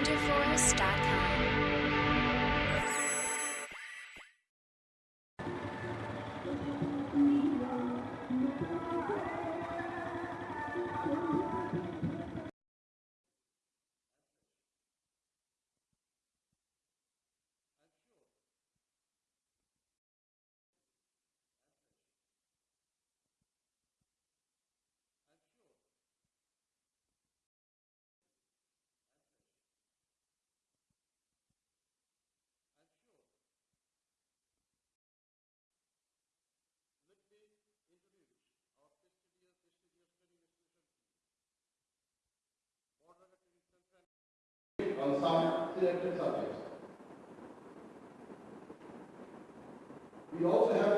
rangerforest.com. on some selected subjects. We also have